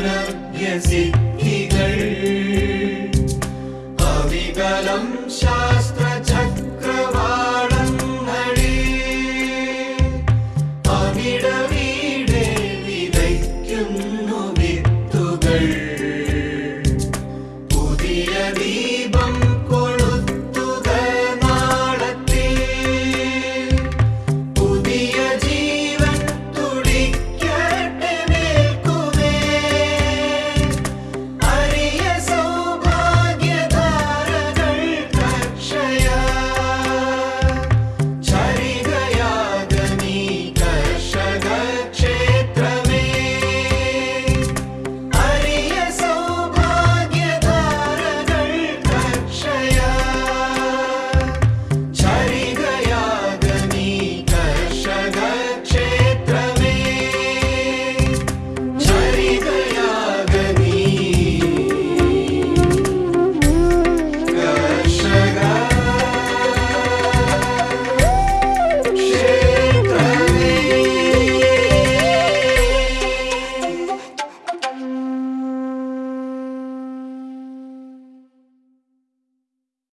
ഔന്നത്യസിദ്ധികൾ അവികലം ശാസ്ത്രചക്രവാളം നടി അവിടവീടെ വിതയ്ക്കുന്നു വിത്തുകൾ. പുതിയ ദീപം